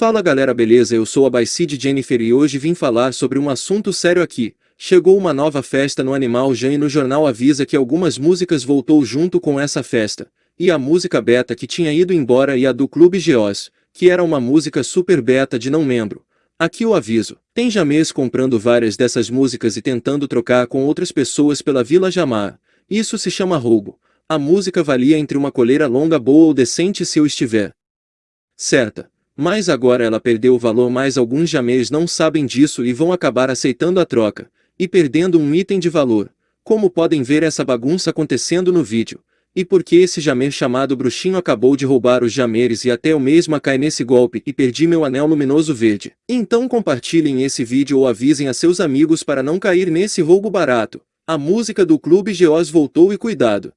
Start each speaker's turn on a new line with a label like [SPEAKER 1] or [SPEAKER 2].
[SPEAKER 1] Fala galera beleza eu sou a Baicide Jennifer e hoje vim falar sobre um assunto sério aqui. Chegou uma nova festa no Animal Jam e no jornal avisa que algumas músicas voltou junto com essa festa. E a música beta que tinha ido embora e a do Clube Geos, que era uma música super beta de não membro. Aqui o aviso, tem Jamês comprando várias dessas músicas e tentando trocar com outras pessoas pela Vila Jamar. Isso se chama roubo. A música valia entre uma coleira longa boa ou decente se eu estiver certa. Mas agora ela perdeu o valor mas alguns jamês não sabem disso e vão acabar aceitando a troca, e perdendo um item de valor. Como podem ver essa bagunça acontecendo no vídeo. E porque esse jamer chamado bruxinho acabou de roubar os jameres e até eu mesma cai nesse golpe e perdi meu anel luminoso verde. Então compartilhem esse vídeo ou avisem a seus amigos para não cair nesse roubo barato. A música do Clube Geos voltou e cuidado.